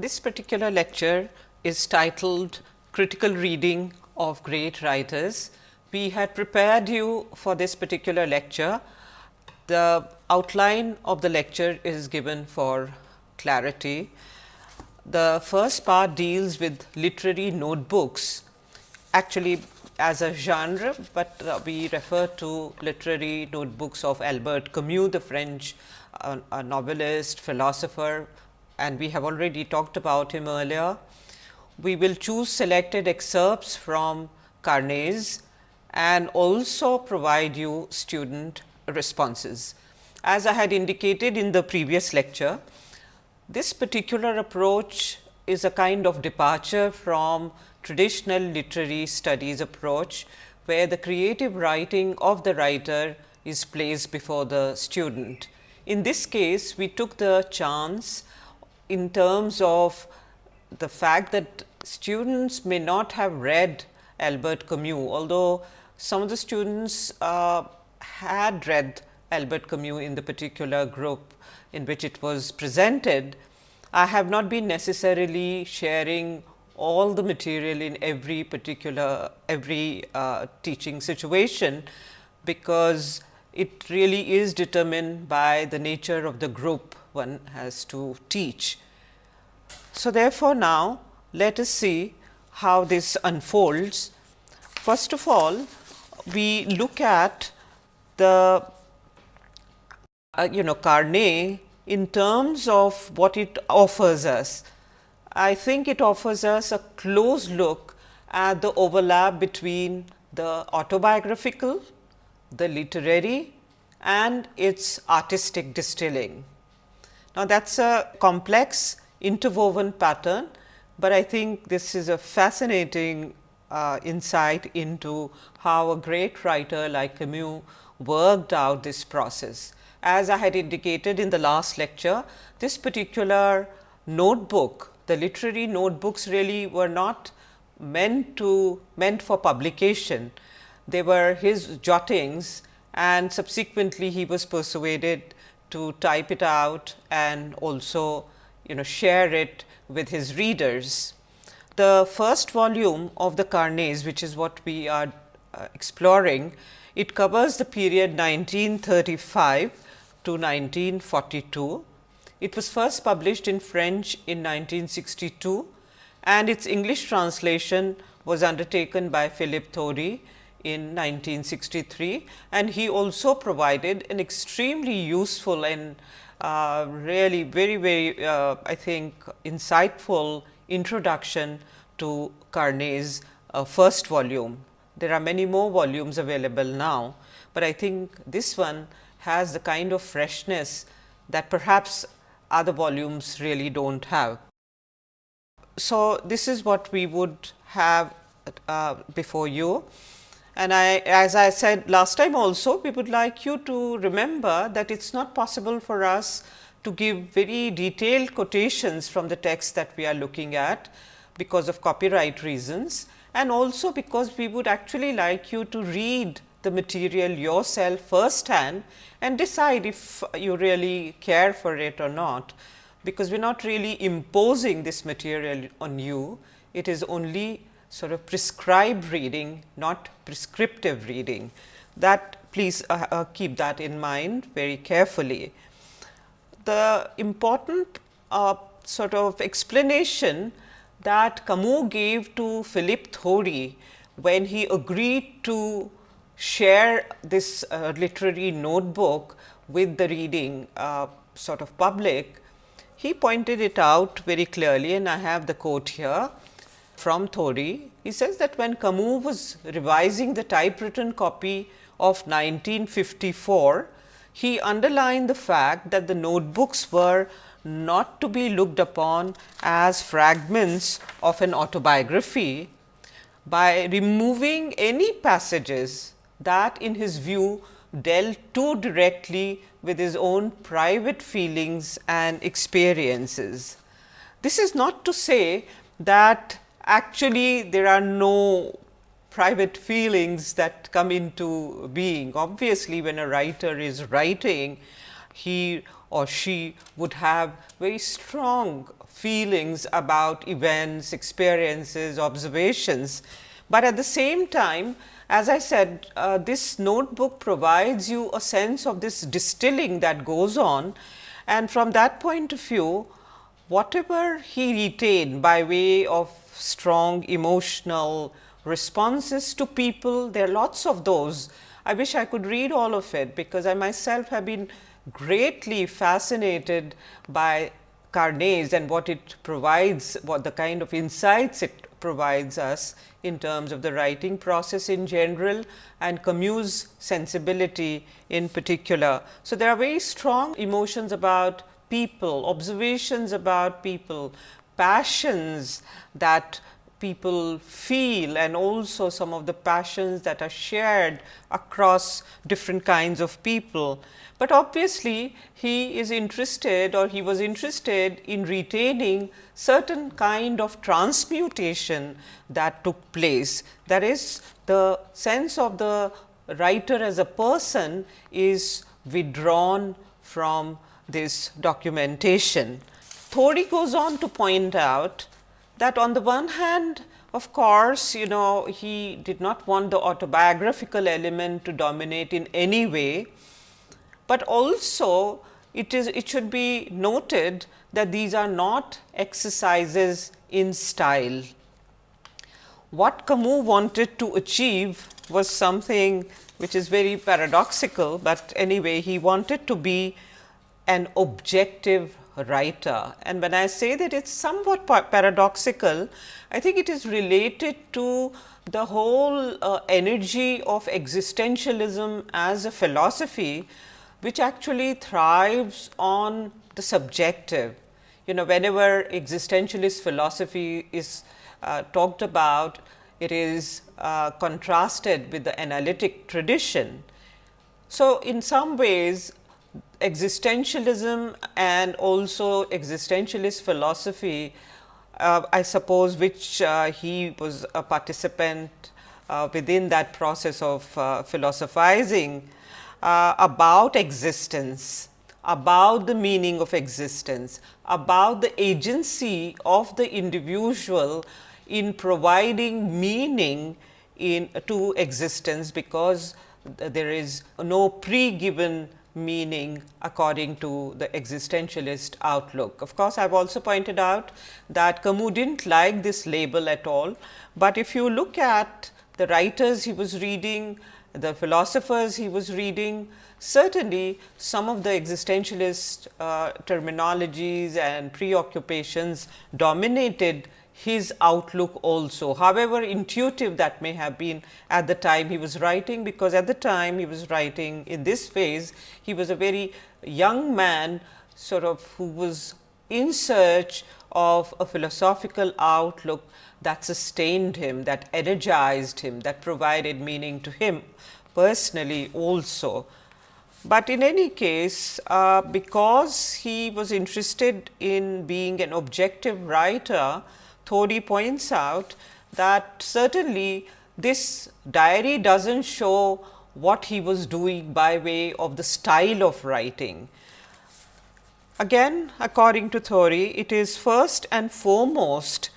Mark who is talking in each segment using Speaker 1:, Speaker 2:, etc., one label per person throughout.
Speaker 1: This particular lecture is titled Critical Reading of Great Writers. We had prepared you for this particular lecture. The outline of the lecture is given for clarity. The first part deals with literary notebooks actually as a genre, but uh, we refer to literary notebooks of Albert Camus, the French uh, novelist, philosopher and we have already talked about him earlier. We will choose selected excerpts from Carnets and also provide you student responses. As I had indicated in the previous lecture, this particular approach is a kind of departure from traditional literary studies approach, where the creative writing of the writer is placed before the student. In this case, we took the chance in terms of the fact that students may not have read Albert Camus, although some of the students uh, had read Albert Camus in the particular group in which it was presented. I have not been necessarily sharing all the material in every particular every uh, teaching situation, because it really is determined by the nature of the group one has to teach. So, therefore, now let us see how this unfolds. First of all, we look at the uh, you know Carnet in terms of what it offers us. I think it offers us a close look at the overlap between the autobiographical, the literary and its artistic distilling. Now, that is a complex interwoven pattern, but I think this is a fascinating uh, insight into how a great writer like Camus worked out this process. As I had indicated in the last lecture, this particular notebook, the literary notebooks really were not meant to meant for publication. They were his jottings and subsequently he was persuaded to type it out and also you know share it with his readers. The first volume of the Carnets which is what we are uh, exploring, it covers the period 1935 to 1942. It was first published in French in 1962 and its English translation was undertaken by Philip Thody in 1963 and he also provided an extremely useful and uh, really very very uh, I think insightful introduction to Carnet's uh, first volume. There are many more volumes available now, but I think this one has the kind of freshness that perhaps other volumes really do not have. So, this is what we would have uh, before you. And I, as I said last time also, we would like you to remember that it is not possible for us to give very detailed quotations from the text that we are looking at because of copyright reasons. And also because we would actually like you to read the material yourself first hand and decide if you really care for it or not, because we are not really imposing this material on you, it is only sort of prescribed reading, not prescriptive reading. That please uh, uh, keep that in mind very carefully. The important uh, sort of explanation that Camus gave to Philippe Thody when he agreed to share this uh, literary notebook with the reading uh, sort of public, he pointed it out very clearly and I have the quote here from Thody. He says that when Camus was revising the typewritten copy of 1954, he underlined the fact that the notebooks were not to be looked upon as fragments of an autobiography by removing any passages that in his view dealt too directly with his own private feelings and experiences. This is not to say that actually there are no private feelings that come into being. Obviously, when a writer is writing, he or she would have very strong feelings about events, experiences, observations. But at the same time, as I said, uh, this notebook provides you a sense of this distilling that goes on and from that point of view, whatever he retained by way of strong emotional responses to people, there are lots of those. I wish I could read all of it, because I myself have been greatly fascinated by Carnets and what it provides, what the kind of insights it provides us in terms of the writing process in general and Camus' sensibility in particular. So, there are very strong emotions about people, observations about people, passions that people feel and also some of the passions that are shared across different kinds of people. But obviously, he is interested or he was interested in retaining certain kind of transmutation that took place. That is the sense of the writer as a person is withdrawn from this documentation. Thody goes on to point out that on the one hand of course, you know he did not want the autobiographical element to dominate in any way, but also it is it should be noted that these are not exercises in style. What Camus wanted to achieve was something which is very paradoxical, but anyway he wanted to be an objective writer. And when I say that it is somewhat paradoxical, I think it is related to the whole uh, energy of existentialism as a philosophy which actually thrives on the subjective. You know, whenever existentialist philosophy is uh, talked about, it is uh, contrasted with the analytic tradition. So, in some ways existentialism and also existentialist philosophy, uh, I suppose which uh, he was a participant uh, within that process of uh, philosophizing, uh, about existence, about the meaning of existence, about the agency of the individual in providing meaning in to existence, because there is no pre-given meaning according to the existentialist outlook. Of course, I have also pointed out that Camus did not like this label at all, but if you look at the writers he was reading the philosophers he was reading, certainly some of the existentialist uh, terminologies and preoccupations dominated his outlook also, however intuitive that may have been at the time he was writing, because at the time he was writing in this phase, he was a very young man sort of who was in search of a philosophical outlook that sustained him, that energized him, that provided meaning to him personally also. But in any case, uh, because he was interested in being an objective writer, Thody points out that certainly this diary does not show what he was doing by way of the style of writing. Again according to Thody, it is first and foremost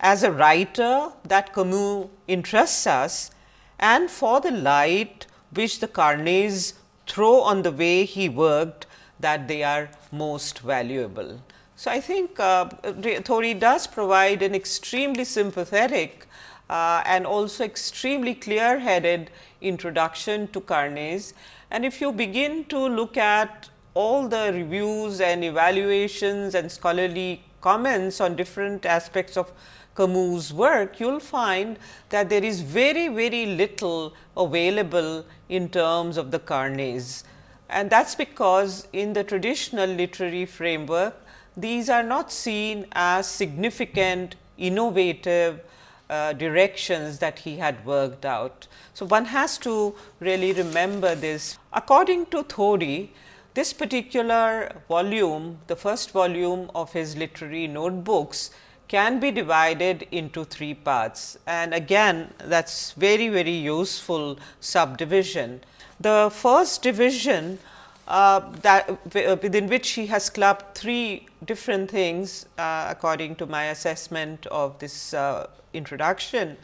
Speaker 1: as a writer that Camus interests us and for the light which the Carnets throw on the way he worked that they are most valuable. So, I think uh, Thody does provide an extremely sympathetic uh, and also extremely clear headed introduction to Carnets. And if you begin to look at all the reviews and evaluations and scholarly comments on different aspects of Camus' work, you will find that there is very, very little available in terms of the Carnets. And that is because in the traditional literary framework, these are not seen as significant, innovative uh, directions that he had worked out. So, one has to really remember this. According to Thody, this particular volume, the first volume of his literary notebooks can be divided into three parts and again that is very very useful subdivision. The first division uh, that within which he has clubbed three different things uh, according to my assessment of this uh, introduction.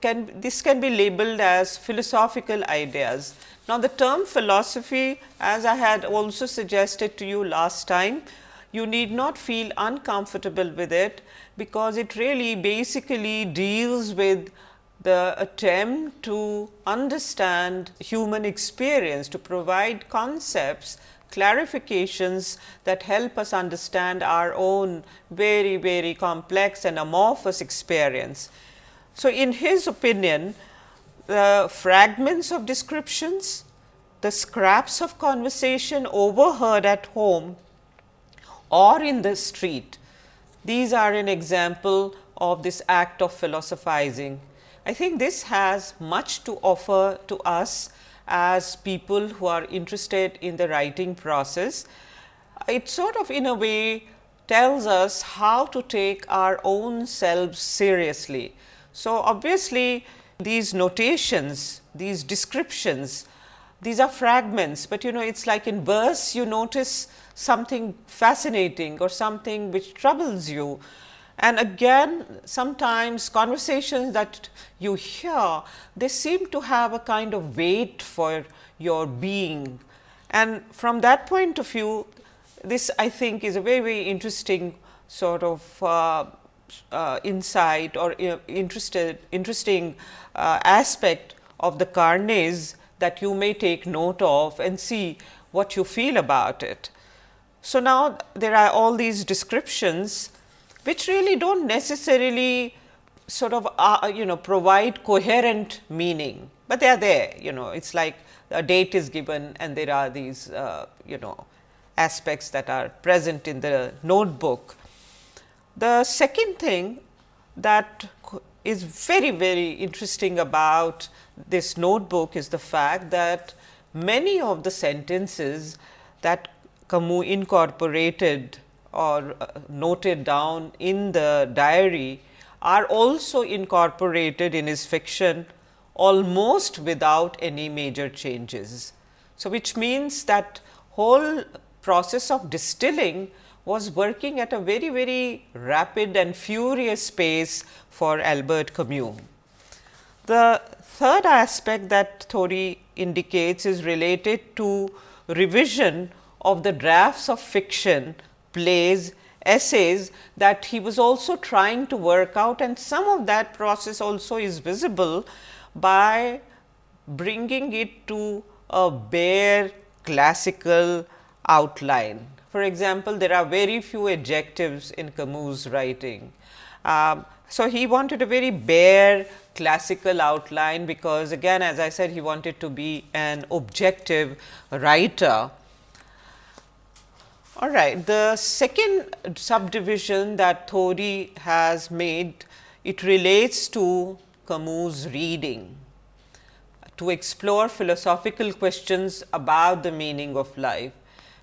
Speaker 1: Can this can be labeled as philosophical ideas. Now, the term philosophy as I had also suggested to you last time, you need not feel uncomfortable with it, because it really basically deals with the attempt to understand human experience, to provide concepts, clarifications that help us understand our own very, very complex and amorphous experience. So, in his opinion, the fragments of descriptions, the scraps of conversation overheard at home or in the street, these are an example of this act of philosophizing I think this has much to offer to us as people who are interested in the writing process. It sort of in a way tells us how to take our own selves seriously. So, obviously, these notations, these descriptions, these are fragments, but you know it is like in verse you notice something fascinating or something which troubles you and again sometimes conversations that you hear, they seem to have a kind of weight for your being. And from that point of view, this I think is a very, very interesting sort of uh, uh, insight or uh, interested, interesting uh, aspect of the Carnets that you may take note of and see what you feel about it. So, now there are all these descriptions which really do not necessarily sort of uh, you know provide coherent meaning, but they are there you know it is like a date is given and there are these uh, you know aspects that are present in the notebook. The second thing that is very very interesting about this notebook is the fact that many of the sentences that Camus incorporated or uh, noted down in the diary are also incorporated in his fiction almost without any major changes. So, which means that whole process of distilling was working at a very very rapid and furious pace for Albert Camus. The third aspect that Thody indicates is related to revision of the drafts of fiction plays, essays that he was also trying to work out and some of that process also is visible by bringing it to a bare classical outline. For example, there are very few adjectives in Camus writing. Um, so, he wanted a very bare classical outline because again as I said he wanted to be an objective writer all right. The second subdivision that Thody has made, it relates to Camus' reading to explore philosophical questions about the meaning of life.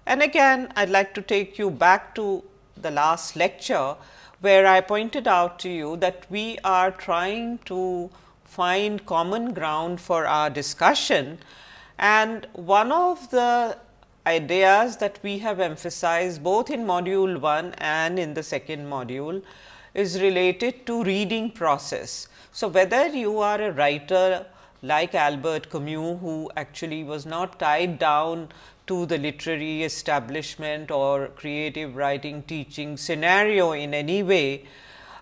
Speaker 1: And again, I would like to take you back to the last lecture, where I pointed out to you that we are trying to find common ground for our discussion. And one of the ideas that we have emphasized both in module 1 and in the second module is related to reading process. So, whether you are a writer like Albert Camus who actually was not tied down to the literary establishment or creative writing teaching scenario in any way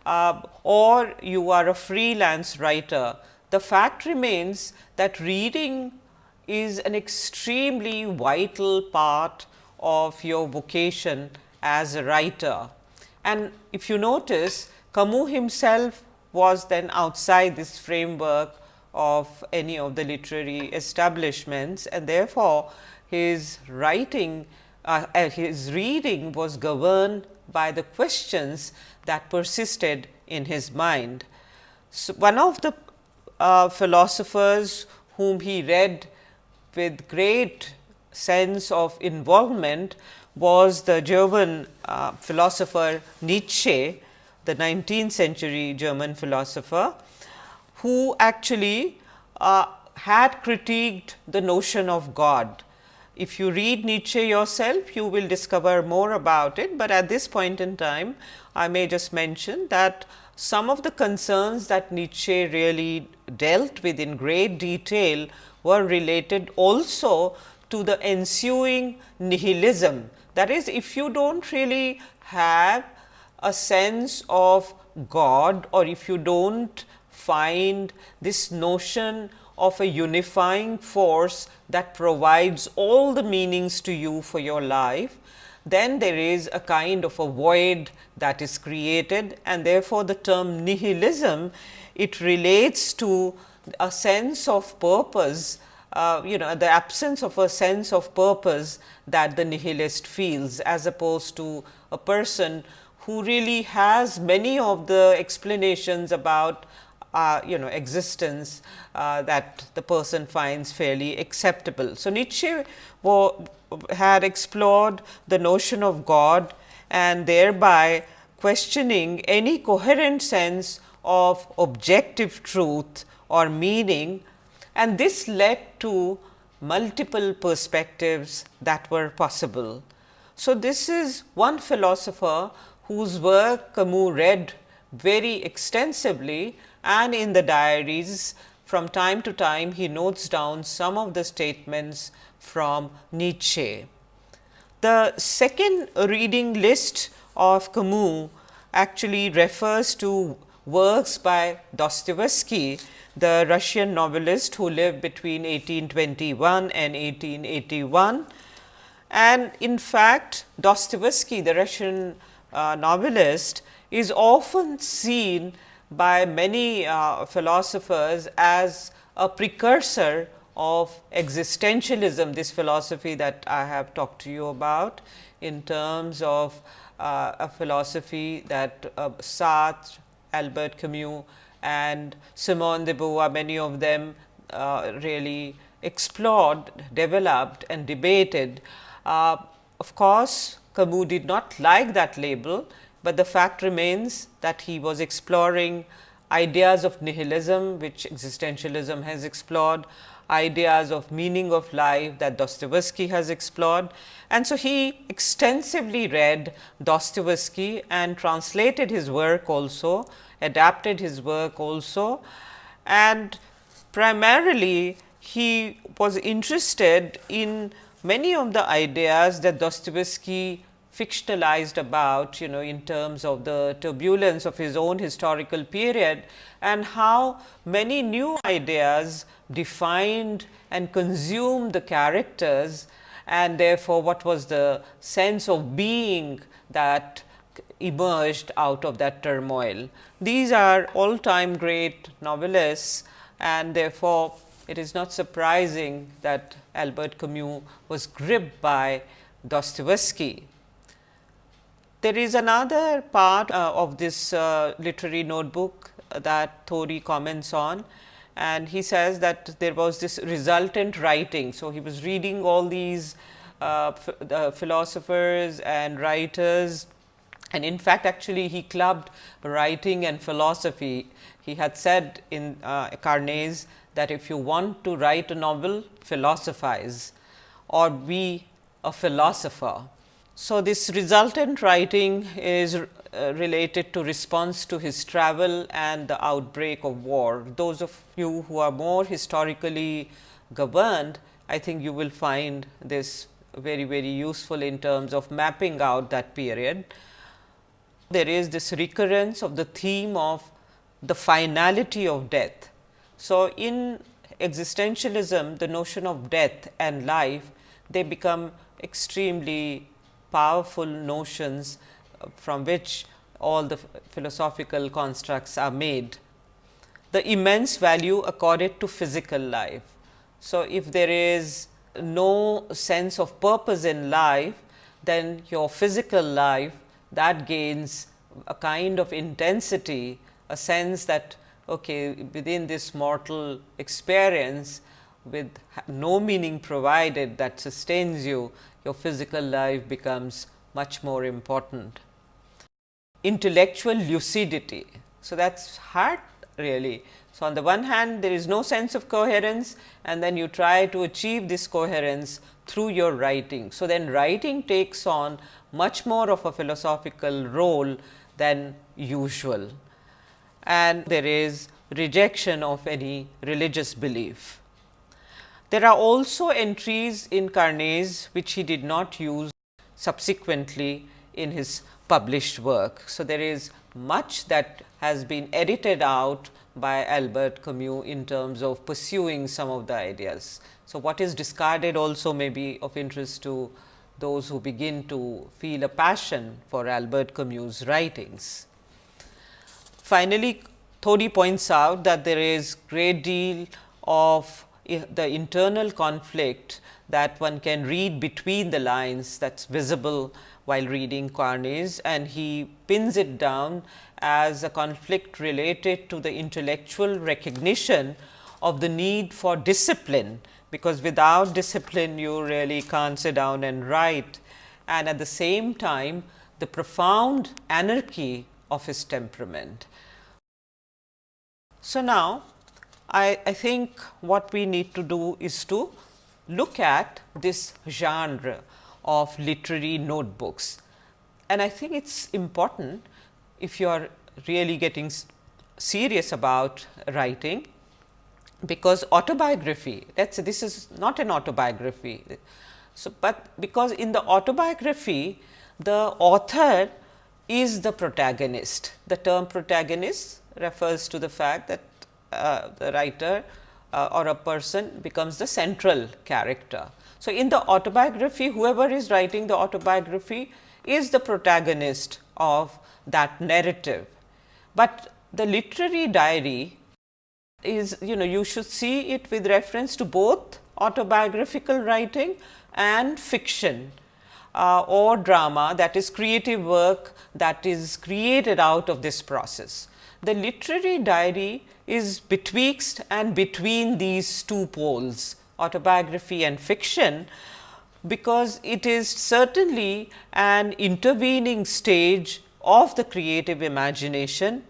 Speaker 1: uh, or you are a freelance writer, the fact remains that reading is an extremely vital part of your vocation as a writer. And if you notice Camus himself was then outside this framework of any of the literary establishments and therefore, his writing uh, uh his reading was governed by the questions that persisted in his mind. So, one of the uh, philosophers whom he read with great sense of involvement was the German uh, philosopher Nietzsche, the 19th century German philosopher, who actually uh, had critiqued the notion of God. if you read Nietzsche yourself, you will discover more about it, but at this point in time, I may just mention that some of the concerns that Nietzsche really dealt with in great detail were related also to the ensuing nihilism. That is, if you do not really have a sense of God or if you do not find this notion of a unifying force that provides all the meanings to you for your life, then there is a kind of a void that is created and therefore, the term nihilism it relates to a sense of purpose uh, you know the absence of a sense of purpose that the nihilist feels as opposed to a person who really has many of the explanations about uh, you know existence uh, that the person finds fairly acceptable. So, Nietzsche had explored the notion of God and thereby questioning any coherent sense of objective truth or meaning and this led to multiple perspectives that were possible. So, this is one philosopher whose work Camus read very extensively and in the diaries from time to time he notes down some of the statements from Nietzsche. The second reading list of Camus actually refers to works by Dostoevsky the Russian novelist who lived between 1821 and 1881. And in fact, Dostoevsky, the Russian uh, novelist, is often seen by many uh, philosophers as a precursor of existentialism, this philosophy that I have talked to you about in terms of uh, a philosophy that uh, Sartre, Albert Camus and Simone de Beauvoir, many of them uh, really explored, developed and debated. Uh, of course, Camus did not like that label, but the fact remains that he was exploring ideas of nihilism, which existentialism has explored, ideas of meaning of life that Dostoevsky has explored. And so, he extensively read Dostoevsky and translated his work also adapted his work also. And primarily he was interested in many of the ideas that Dostoevsky fictionalized about you know in terms of the turbulence of his own historical period and how many new ideas defined and consumed the characters and therefore, what was the sense of being that emerged out of that turmoil. These are all time great novelists and therefore, it is not surprising that Albert Camus was gripped by Dostoevsky. There is another part uh, of this uh, literary notebook that Thody comments on and he says that there was this resultant writing. So, he was reading all these uh, philosophers and writers and in fact, actually he clubbed writing and philosophy. He had said in uh, Carnets that if you want to write a novel, philosophize or be a philosopher. So, this resultant writing is uh, related to response to his travel and the outbreak of war. Those of you who are more historically governed, I think you will find this very, very useful in terms of mapping out that period there is this recurrence of the theme of the finality of death. So, in existentialism the notion of death and life they become extremely powerful notions uh, from which all the philosophical constructs are made. The immense value accorded to physical life. So, if there is no sense of purpose in life, then your physical life that gains a kind of intensity, a sense that okay, within this mortal experience with no meaning provided that sustains you, your physical life becomes much more important. Intellectual lucidity. So, that is hard really. So, on the one hand there is no sense of coherence and then you try to achieve this coherence through your writing. So, then writing takes on much more of a philosophical role than usual and there is rejection of any religious belief. There are also entries in Carnet's which he did not use subsequently in his published work. So, there is much that has been edited out by Albert Camus in terms of pursuing some of the ideas. So, what is discarded also may be of interest to those who begin to feel a passion for Albert Camus' writings. Finally, Thody points out that there is great deal of the internal conflict that one can read between the lines that is visible while reading Carnet's and he pins it down as a conflict related to the intellectual recognition of the need for discipline, because without discipline you really can't sit down and write and at the same time the profound anarchy of his temperament. So, now I, I think what we need to do is to look at this genre of literary notebooks. And I think it is important if you are really getting serious about writing, because autobiography let us say this is not an autobiography. So, but because in the autobiography the author is the protagonist. The term protagonist refers to the fact that uh, the writer uh, or a person becomes the central character. So, in the autobiography whoever is writing the autobiography is the protagonist of that narrative, but the literary diary is you know you should see it with reference to both autobiographical writing and fiction uh, or drama that is creative work that is created out of this process. The literary diary is betwixt and between these two poles autobiography and fiction, because it is certainly an intervening stage of the creative imagination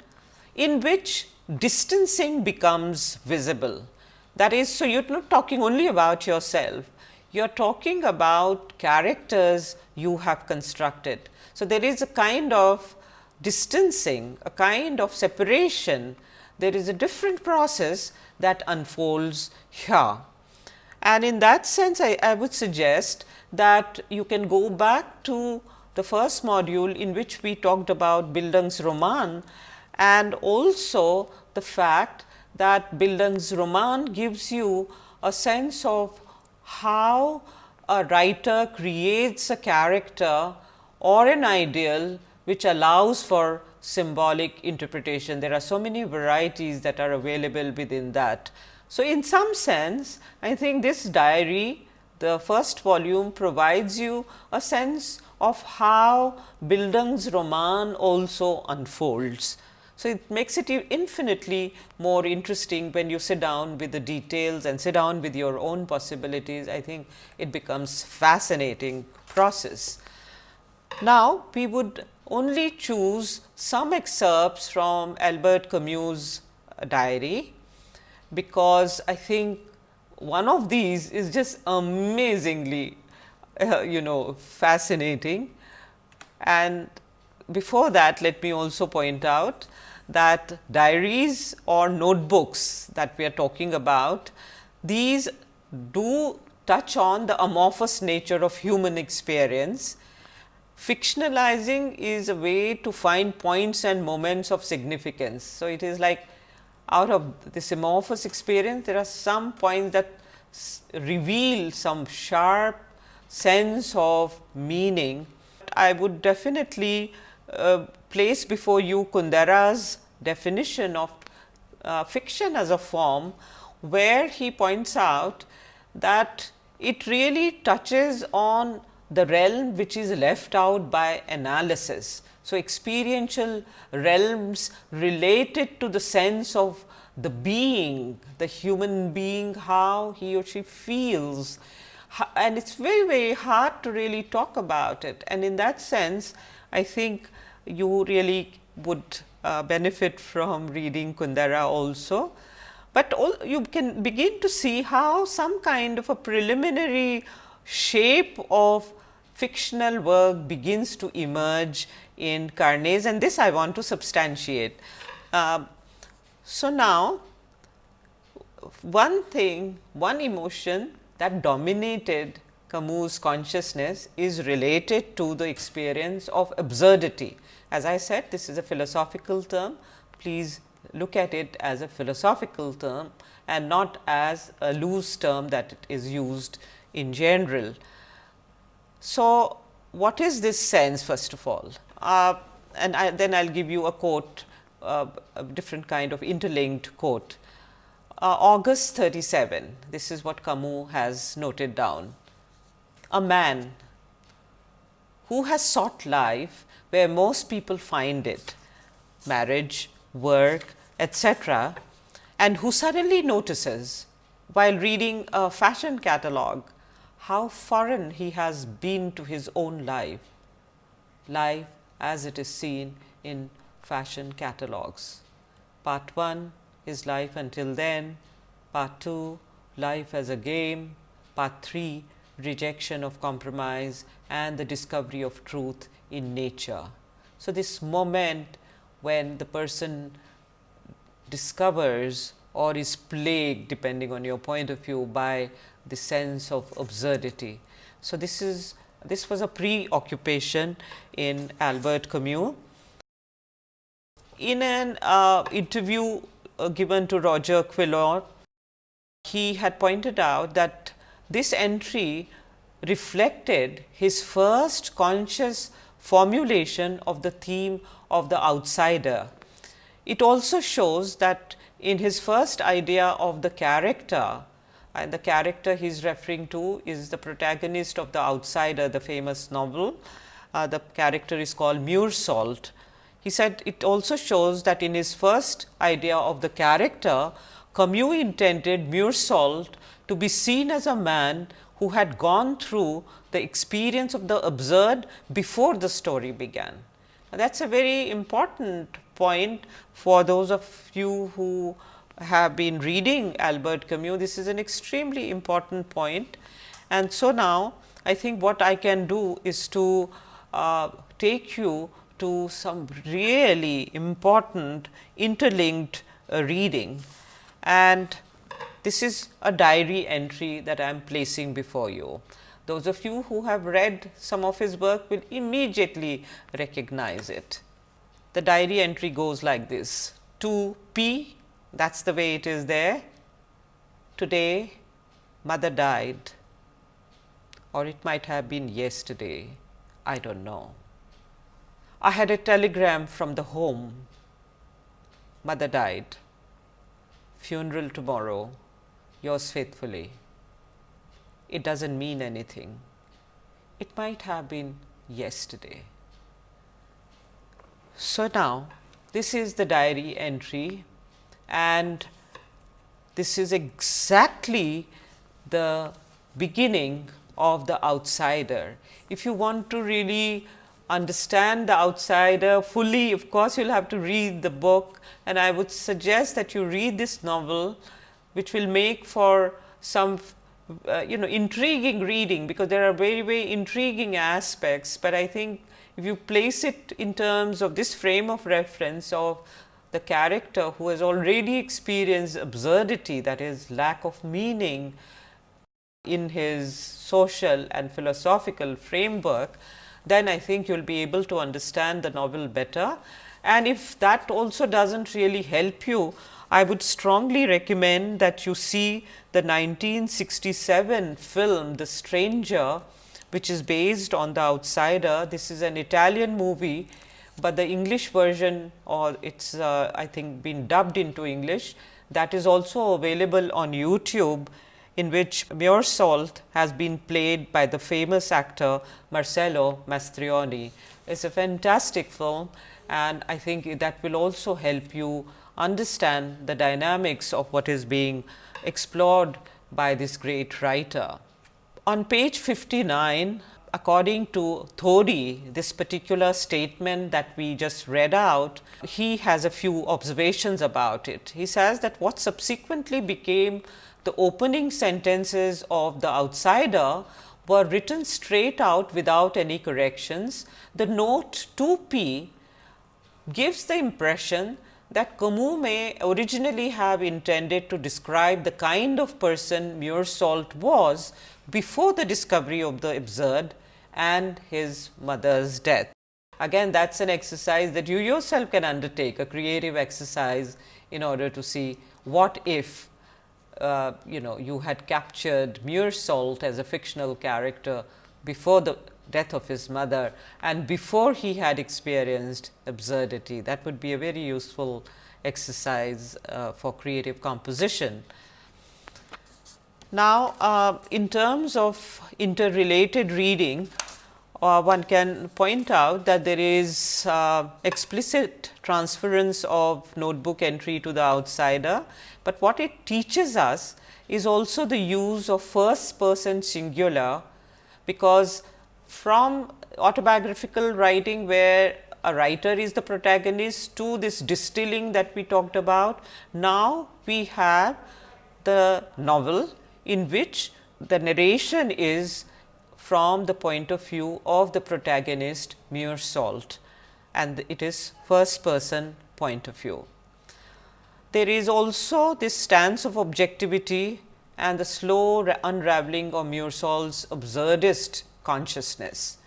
Speaker 1: in which distancing becomes visible. That is, so you are not talking only about yourself, you are talking about characters you have constructed. So, there is a kind of distancing, a kind of separation, there is a different process that unfolds here. And in that sense, I, I would suggest that you can go back to the first module in which we talked about Bildungsroman and also the fact that Bildungsroman gives you a sense of how a writer creates a character or an ideal which allows for symbolic interpretation. There are so many varieties that are available within that. So, in some sense I think this diary the first volume provides you a sense of how Bildungsroman also unfolds. So, it makes it infinitely more interesting when you sit down with the details and sit down with your own possibilities. I think it becomes fascinating process. Now, we would only choose some excerpts from Albert Camus' diary because I think one of these is just amazingly uh, you know fascinating. And before that let me also point out that diaries or notebooks that we are talking about, these do touch on the amorphous nature of human experience. Fictionalizing is a way to find points and moments of significance. So, it is like out of this amorphous experience, there are some points that reveal some sharp sense of meaning. I would definitely place before you Kundera's definition of uh, fiction as a form, where he points out that it really touches on the realm which is left out by analysis. So, experiential realms related to the sense of the being, the human being, how he or she feels and it is very, very hard to really talk about it. And in that sense, I think you really would uh, benefit from reading Kundera also, but all, you can begin to see how some kind of a preliminary shape of fictional work begins to emerge in Carnets and this I want to substantiate. Uh, so, now one thing, one emotion that dominated Camus' consciousness is related to the experience of absurdity. As I said, this is a philosophical term. Please look at it as a philosophical term and not as a loose term that it is used in general. So, what is this sense first of all? Uh, and I, then I will give you a quote, uh, a different kind of interlinked quote. Uh, August 37, this is what Camus has noted down. A man who has sought life where most people find it, marriage, work, etc., and who suddenly notices while reading a fashion catalogue how foreign he has been to his own life, life as it is seen in fashion catalogues. Part 1 is life until then, part 2 life as a game, part 3 rejection of compromise and the discovery of truth in nature. So, this moment when the person discovers or is plagued depending on your point of view by the sense of absurdity. So, this is this was a preoccupation in Albert Camus. In an uh, interview uh, given to Roger Quilliot, he had pointed out that this entry reflected his first conscious formulation of the theme of the outsider. It also shows that in his first idea of the character, and the character he is referring to is the protagonist of the outsider, the famous novel. Uh, the character is called Meursault. He said it also shows that in his first idea of the character, Camus intended Meursault to be seen as a man who had gone through the experience of the absurd before the story began. That is a very important point for those of you who have been reading Albert Camus. This is an extremely important point. And so, now I think what I can do is to uh, take you to some really important interlinked uh, reading and this is a diary entry that I am placing before you. Those of you who have read some of his work will immediately recognize it. The diary entry goes like this to P that is the way it is there. Today mother died or it might have been yesterday, I do not know. I had a telegram from the home, mother died, funeral tomorrow, yours faithfully. It does not mean anything. It might have been yesterday. So, now this is the diary entry and this is exactly the beginning of the outsider. If you want to really understand the outsider fully, of course, you will have to read the book and I would suggest that you read this novel, which will make for some uh, you know intriguing reading, because there are very very intriguing aspects, but I think if you place it in terms of this frame of reference of the character who has already experienced absurdity that is lack of meaning in his social and philosophical framework, then I think you will be able to understand the novel better. And if that also does not really help you, I would strongly recommend that you see the 1967 film The Stranger, which is based on The Outsider. This is an Italian movie but the English version or it is uh, I think been dubbed into English that is also available on YouTube in which Meursault has been played by the famous actor Marcello Mastroianni. It is a fantastic film and I think that will also help you understand the dynamics of what is being explored by this great writer. On page 59, according to Thody, this particular statement that we just read out, he has a few observations about it. He says that what subsequently became the opening sentences of the outsider were written straight out without any corrections. The note 2p gives the impression that Camus may originally have intended to describe the kind of person Meursault was before the discovery of the absurd and his mother's death. Again that is an exercise that you yourself can undertake, a creative exercise in order to see what if uh, you know you had captured Meursault as a fictional character before the death of his mother and before he had experienced absurdity. That would be a very useful exercise uh, for creative composition. Now, uh, in terms of interrelated reading, uh, one can point out that there is uh, explicit transference of notebook entry to the outsider, but what it teaches us is also the use of first person singular, because from autobiographical writing where a writer is the protagonist to this distilling that we talked about. Now, we have the novel in which the narration is from the point of view of the protagonist Meursault and it is first person point of view. There is also this stance of objectivity and the slow unraveling of Meursault's absurdist consciousness.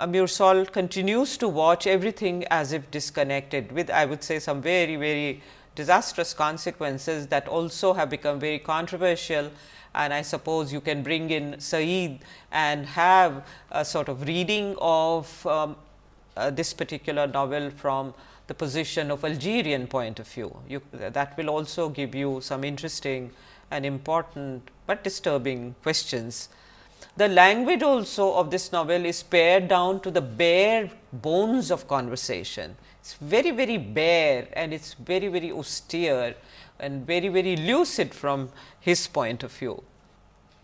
Speaker 1: Meursault continues to watch everything as if disconnected with I would say some very very disastrous consequences that also have become very controversial and I suppose you can bring in Said and have a sort of reading of um, uh, this particular novel from the position of Algerian point of view. You, that will also give you some interesting and important, but disturbing questions. The language also of this novel is pared down to the bare bones of conversation. It is very, very bare and it is very, very austere and very, very lucid from his point of view.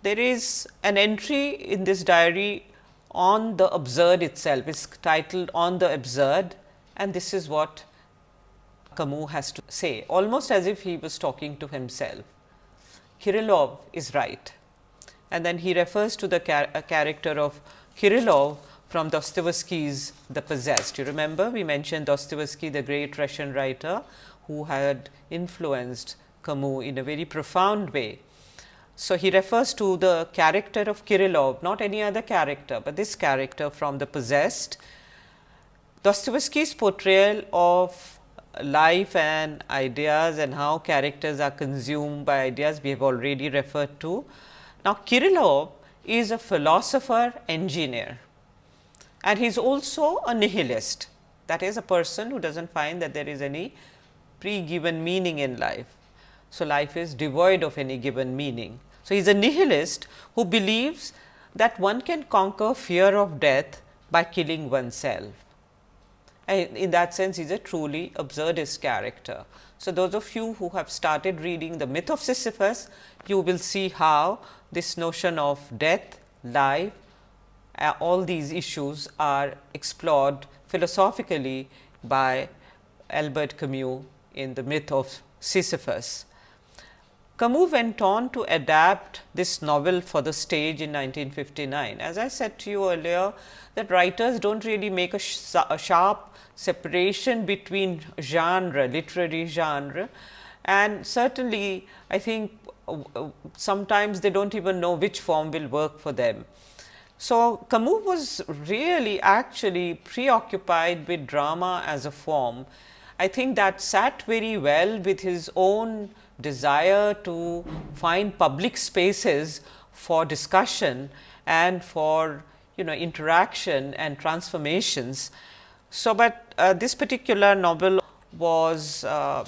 Speaker 1: There is an entry in this diary on the absurd itself, it is titled on the absurd and this is what Camus has to say, almost as if he was talking to himself. Kirillov is right and then he refers to the char uh, character of Kirillov from Dostoevsky's The Possessed. You remember we mentioned Dostoevsky the great Russian writer who had influenced Camus in a very profound way. So, he refers to the character of Kirillov not any other character, but this character from The Possessed. Dostoevsky's portrayal of life and ideas and how characters are consumed by ideas we have already referred to. Now, Kirillov is a philosopher engineer and he is also a nihilist that is a person who does not find that there is any pre-given meaning in life. So, life is devoid of any given meaning. So, he is a nihilist who believes that one can conquer fear of death by killing oneself. And in that sense, he is a truly absurdist character. So, those of you who have started reading the myth of Sisyphus, you will see how this notion of death, life, uh, all these issues are explored philosophically by Albert Camus in the myth of Sisyphus. Camus went on to adapt this novel for the stage in 1959. As I said to you earlier that writers do not really make a, sh a sharp separation between genre, literary genre and certainly I think sometimes they do not even know which form will work for them. So, Camus was really actually preoccupied with drama as a form. I think that sat very well with his own desire to find public spaces for discussion and for you know interaction and transformations. So, but uh, this particular novel was uh,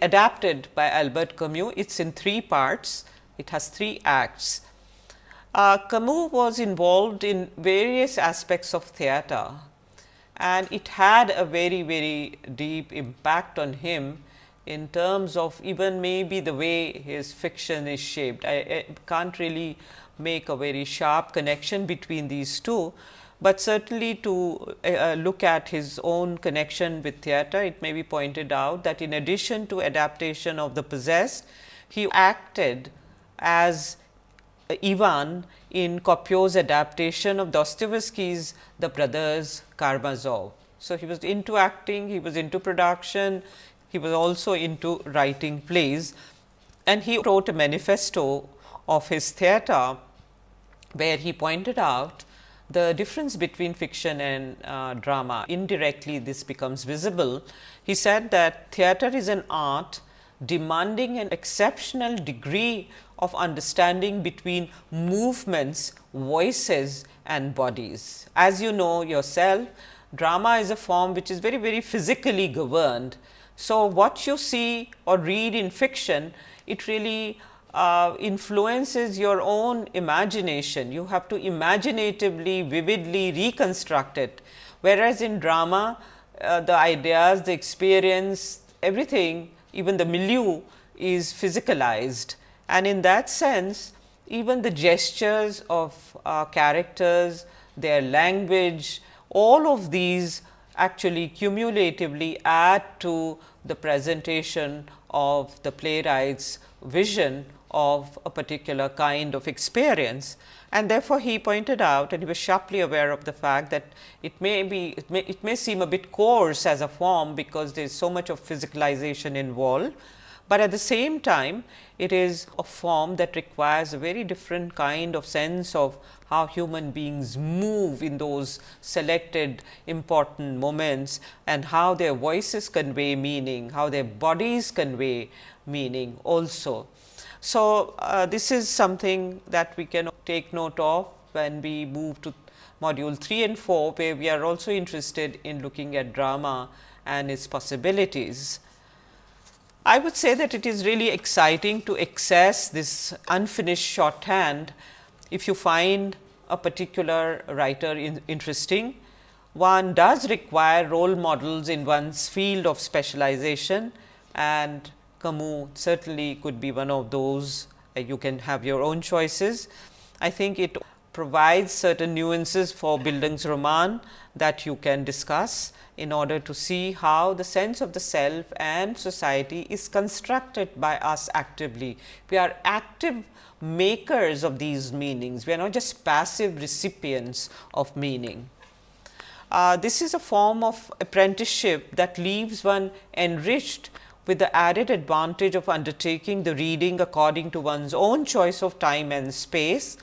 Speaker 1: adapted by Albert Camus. It is in three parts, it has three acts. Uh, Camus was involved in various aspects of theatre and it had a very, very deep impact on him in terms of even maybe the way his fiction is shaped. I, I can't really make a very sharp connection between these two, but certainly to uh, look at his own connection with theatre, it may be pointed out that in addition to adaptation of the possessed, he acted as Ivan in Copeau's adaptation of Dostoevsky's The Brothers Karamazov. So, he was into acting, he was into production, he was also into writing plays and he wrote a manifesto of his theatre, where he pointed out the difference between fiction and uh, drama. Indirectly, this becomes visible. He said that theatre is an art demanding an exceptional degree of understanding between movements, voices and bodies. As you know yourself, drama is a form which is very, very physically governed. So, what you see or read in fiction, it really uh, influences your own imagination. You have to imaginatively, vividly reconstruct it. Whereas, in drama, uh, the ideas, the experience, everything, even the milieu is physicalized. And in that sense, even the gestures of uh, characters, their language, all of these actually cumulatively add to the presentation of the playwright's vision of a particular kind of experience. And therefore, he pointed out and he was sharply aware of the fact that it may be it may, it may seem a bit coarse as a form because there is so much of physicalization involved, but at the same time it is a form that requires a very different kind of sense of how human beings move in those selected important moments and how their voices convey meaning, how their bodies convey meaning also. So, uh, this is something that we can take note of when we move to module 3 and 4, where we are also interested in looking at drama and its possibilities. I would say that it is really exciting to access this unfinished shorthand if you find a particular writer in interesting. One does require role models in one's field of specialization and Camus certainly could be one of those uh, you can have your own choices. I think it provides certain nuances for Bildungsroman that you can discuss in order to see how the sense of the self and society is constructed by us actively. We are active makers of these meanings, we are not just passive recipients of meaning. Uh, this is a form of apprenticeship that leaves one enriched with the added advantage of undertaking the reading according to one's own choice of time and space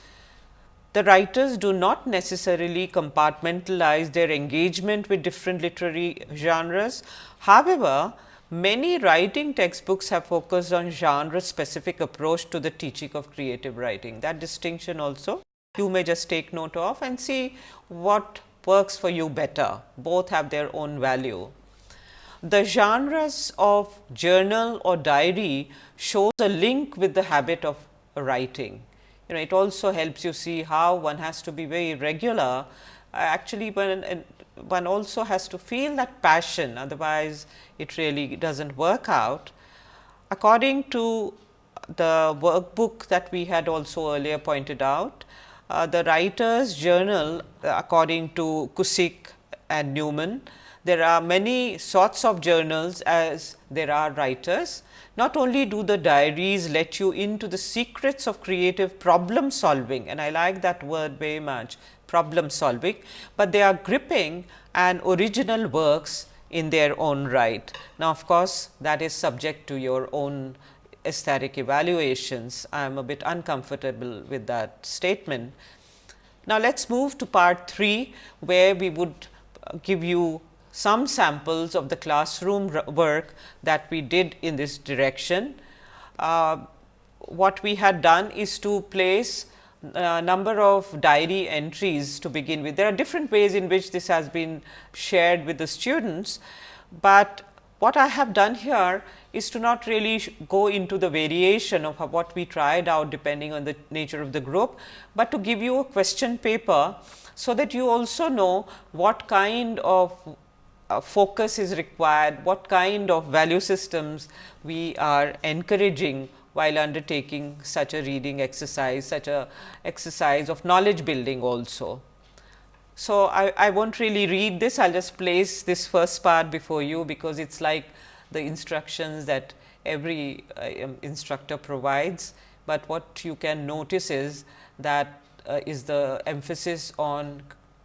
Speaker 1: the writers do not necessarily compartmentalize their engagement with different literary genres. However, many writing textbooks have focused on genre specific approach to the teaching of creative writing. That distinction also you may just take note of and see what works for you better. Both have their own value. The genres of journal or diary shows a link with the habit of writing you know it also helps you see how one has to be very regular uh, actually when one also has to feel that passion otherwise it really does not work out. According to the workbook that we had also earlier pointed out, uh, the writer's journal uh, according to Cusick and Newman, there are many sorts of journals as there are writers not only do the diaries let you into the secrets of creative problem solving and I like that word very much problem solving, but they are gripping and original works in their own right. Now, of course, that is subject to your own aesthetic evaluations. I am a bit uncomfortable with that statement. Now, let us move to part 3, where we would give you some samples of the classroom work that we did in this direction. Uh, what we had done is to place a number of diary entries to begin with. There are different ways in which this has been shared with the students, but what I have done here is to not really go into the variation of what we tried out depending on the nature of the group, but to give you a question paper, so that you also know what kind of uh, focus is required, what kind of value systems we are encouraging while undertaking such a reading exercise, such a exercise of knowledge building also. So, I, I won't really read this, I will just place this first part before you, because it is like the instructions that every uh, um, instructor provides, but what you can notice is that uh, is the emphasis on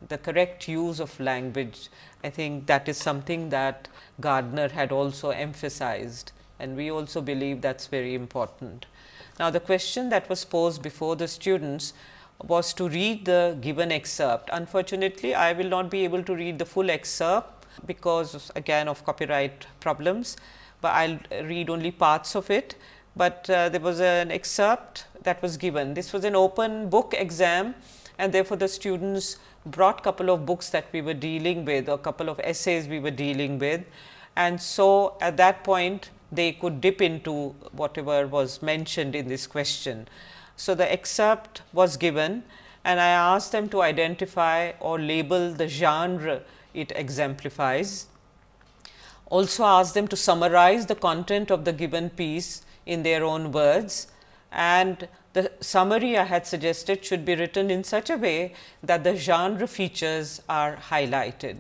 Speaker 1: the correct use of language. I think that is something that Gardner had also emphasized and we also believe that is very important. Now, the question that was posed before the students was to read the given excerpt. Unfortunately, I will not be able to read the full excerpt because again of copyright problems, but I will read only parts of it. But uh, there was an excerpt that was given. This was an open book exam and therefore, the students brought a couple of books that we were dealing with or couple of essays we were dealing with. And so, at that point they could dip into whatever was mentioned in this question. So, the excerpt was given and I asked them to identify or label the genre it exemplifies. Also asked them to summarize the content of the given piece in their own words and the summary I had suggested should be written in such a way that the genre features are highlighted.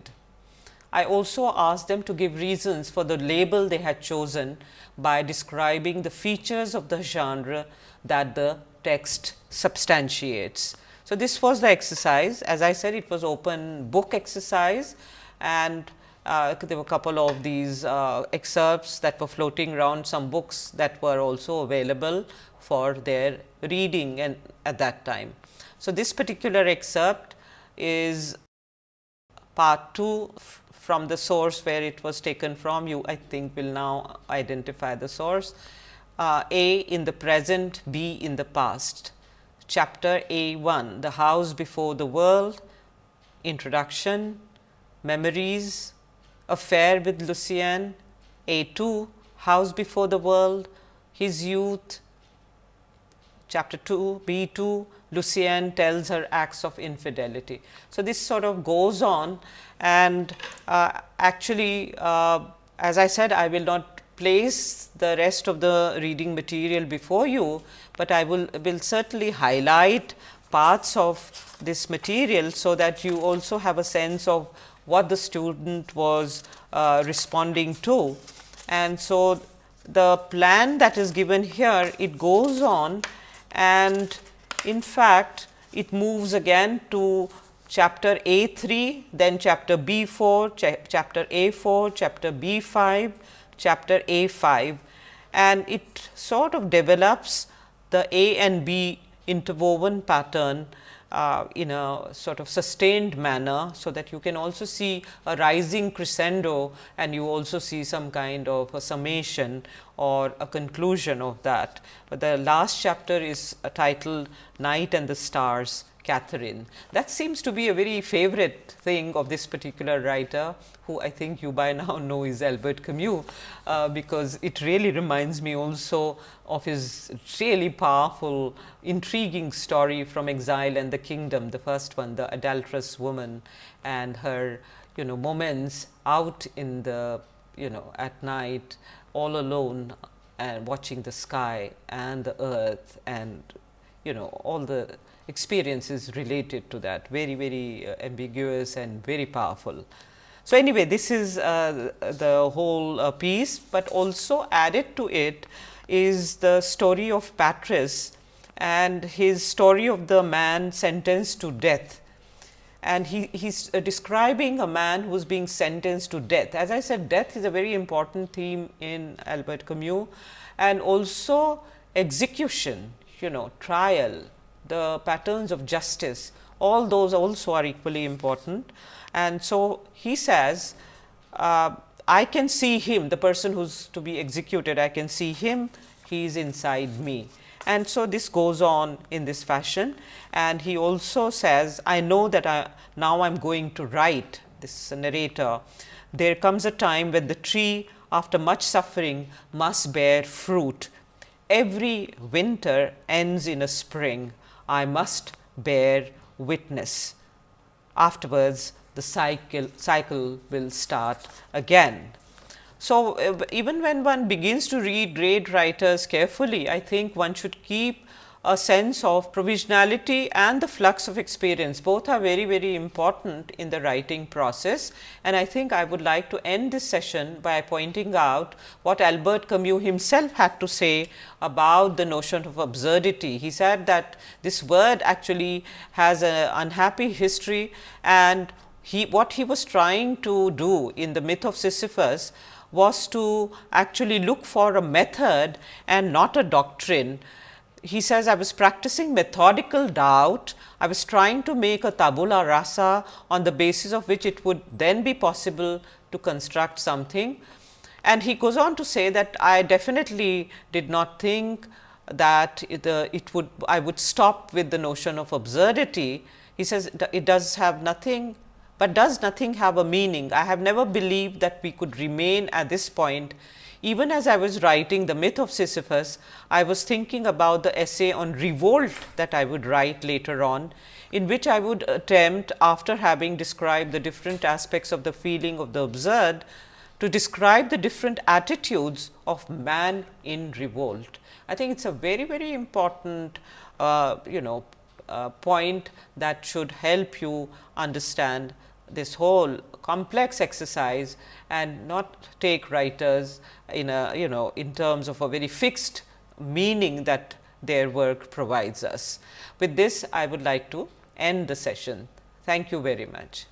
Speaker 1: I also asked them to give reasons for the label they had chosen by describing the features of the genre that the text substantiates. So, this was the exercise as I said it was open book exercise and uh, there were a couple of these uh, excerpts that were floating around some books that were also available for their reading and at that time. So, this particular excerpt is part 2 from the source where it was taken from. You I think will now identify the source. Uh, A in the present B in the past. Chapter A 1 the house before the world introduction memories affair with Lucien. A 2 house before the world his youth chapter 2 B 2 Lucien tells her acts of infidelity. So, this sort of goes on and uh, actually uh, as I said I will not place the rest of the reading material before you, but I will, will certainly highlight parts of this material. So, that you also have a sense of what the student was uh, responding to. And so, the plan that is given here it goes on and in fact, it moves again to chapter A 3, then chapter B 4, cha chapter A 4, chapter B 5, chapter A 5 and it sort of develops the A and B interwoven pattern uh, in a sort of sustained manner. So, that you can also see a rising crescendo and you also see some kind of a summation or a conclusion of that. But the last chapter is titled Night and the Stars Catherine. That seems to be a very favorite thing of this particular writer who I think you by now know is Albert Camus, uh, because it really reminds me also of his really powerful intriguing story from exile and the kingdom, the first one the adulterous woman and her you know moments out in the you know at night all alone and watching the sky and the earth and you know all the experiences related to that very very uh, ambiguous and very powerful. So, anyway this is uh, the whole uh, piece, but also added to it is the story of Patrice and his story of the man sentenced to death. And he is uh, describing a man who is being sentenced to death. As I said death is a very important theme in Albert Camus and also execution, you know trial, the patterns of justice all those also are equally important. And so, he says uh, I can see him the person who is to be executed I can see him he is inside me. And so, this goes on in this fashion and he also says I know that I now I am going to write this narrator. There comes a time when the tree after much suffering must bear fruit. Every winter ends in a spring. I must bear witness. Afterwards the cycle, cycle will start again. So, uh, even when one begins to read great writers carefully, I think one should keep a sense of provisionality and the flux of experience. Both are very very important in the writing process. And I think I would like to end this session by pointing out what Albert Camus himself had to say about the notion of absurdity. He said that this word actually has an unhappy history and he what he was trying to do in the myth of Sisyphus was to actually look for a method and not a doctrine he says, I was practicing methodical doubt. I was trying to make a tabula rasa on the basis of which it would then be possible to construct something. And he goes on to say that I definitely did not think that it, uh, it would I would stop with the notion of absurdity. He says it does have nothing, but does nothing have a meaning. I have never believed that we could remain at this point even as I was writing the myth of Sisyphus, I was thinking about the essay on revolt that I would write later on, in which I would attempt after having described the different aspects of the feeling of the absurd, to describe the different attitudes of man in revolt. I think it is a very, very important uh, you know uh, point that should help you understand this whole complex exercise and not take writers in a you know in terms of a very fixed meaning that their work provides us. With this I would like to end the session. Thank you very much.